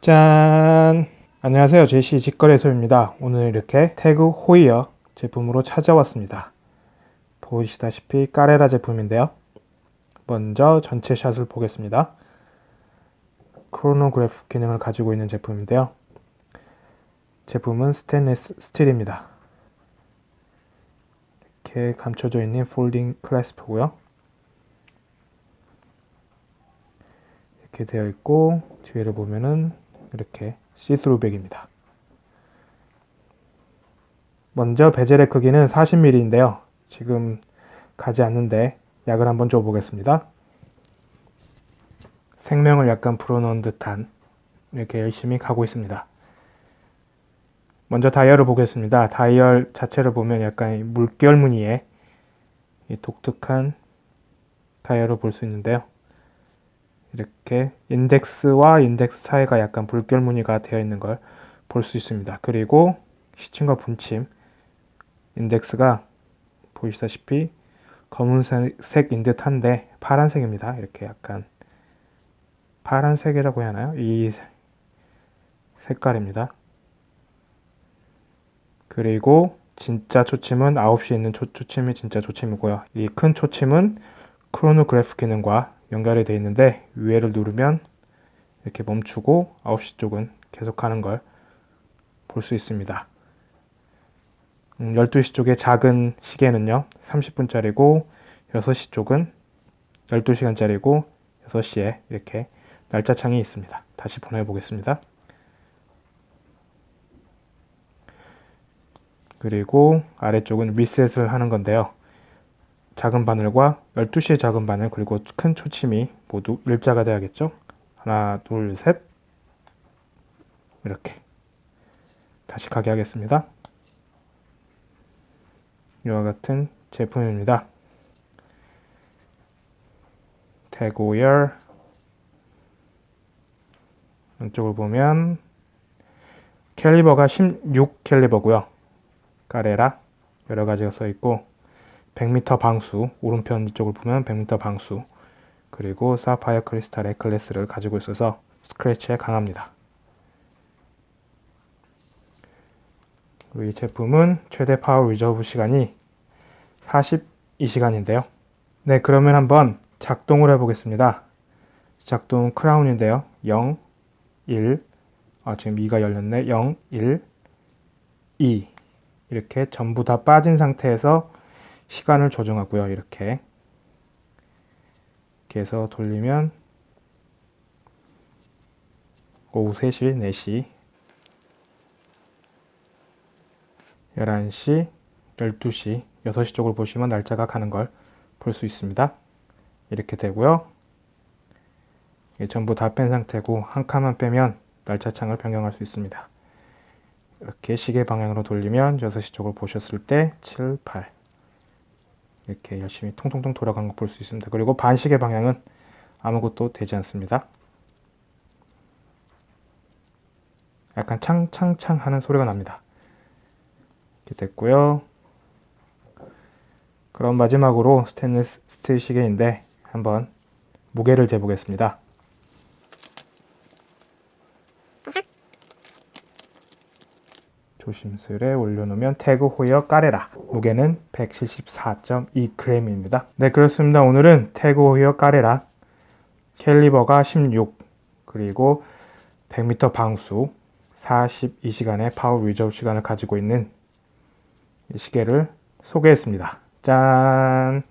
짠! 안녕하세요. 제시 직거래소입니다. 오늘 이렇게 태그 호이어 제품으로 찾아왔습니다. 보시다시피 까레라 제품인데요. 먼저 전체 샷을 보겠습니다. 크로노그래프 기능을 가지고 있는 제품인데요. 제품은 스테인리스 스틸입니다. 이렇게 감춰져 있는 folding clasp고요. 이렇게 되어 있고 뒤에를 보면은 이렇게 시스루백입니다. 먼저 베젤의 크기는 40mm인데요. 지금 가지 않는데 약을 한번 줘보겠습니다. 생명을 약간 불어넣은 듯한 이렇게 열심히 가고 있습니다. 먼저 다이얼을 보겠습니다. 다이얼 자체를 보면 약간 물결 무늬의 독특한 다이얼을 볼 수 있는데요. 이렇게 인덱스와 인덱스 사이가 약간 불결 무늬가 되어 있는 걸 볼 수 있습니다. 그리고 시침과 분침 인덱스가 보시다시피 검은색인 듯한데 파란색입니다. 이렇게 약간 파란색이라고 해야 하나요? 이 색깔입니다. 그리고 진짜 초침은 9시에 있는 초, 초침이 진짜 초침이고요. 이 큰 초침은 크로노그래프 기능과 연결이 되어 있는데 위에를 누르면 이렇게 멈추고 9시 쪽은 계속하는 걸 볼 수 있습니다. 음, 12시 쪽의 작은 시계는요 30분짜리고 6시 쪽은 12시간짜리고 6시에 이렇게 날짜 창이 있습니다. 다시 보내보겠습니다. 그리고 아래쪽은 리셋을 하는 건데요. 작은 바늘과 12시의 작은 바늘 그리고 큰 초침이 모두 일자가 돼야겠죠? 하나, 둘, 셋 이렇게 다시 가게 하겠습니다. 이와 같은 제품입니다. 태고열 왼쪽을 보면 caliber가 16 caliber고요. 까레라 여러 가지가 써 있고 100m 방수 오른편 이쪽을 보면 100m 방수 그리고 사파이어 크리스탈 glass를 가지고 있어서 스크래치에 강합니다. 그리고 이 제품은 최대 power reserve 시간이 42시간인데요. 네 그러면 한번 작동을 해보겠습니다. 작동 크라운인데요. 0, 1, 아 지금 2가 열렸네. 0, 1, 2 이렇게 전부 다 빠진 상태에서 시간을 조정하고요. 이렇게 이렇게 해서 돌리면 오후 3시, 4시, 11시, 12시, 6시 쪽을 보시면 날짜가 가는 걸 볼 수 있습니다. 이렇게 되고요. 전부 다 뺀 상태고 한 칸만 빼면 날짜 창을 변경할 수 있습니다. 이렇게 시계 방향으로 돌리면 6시 쪽을 보셨을 때 7, 8 이렇게 열심히 통통통 돌아간 거볼 수 있습니다. 그리고 반시계 방향은 아무것도 되지 않습니다. 약간 창창창 하는 소리가 납니다. 이렇게 됐고요. 그럼 마지막으로 스테인리스 스틸 시계인데 한번 무게를 재보겠습니다. 조심스레 올려놓으면 태그 호이어 까레라. 무게는 174.2g입니다. 네 그렇습니다. 오늘은 태그 호이어 까레라. caliber가 16 그리고 100m 방수 42시간의 파워 리저브 시간을 가지고 있는 이 시계를 소개했습니다. 짠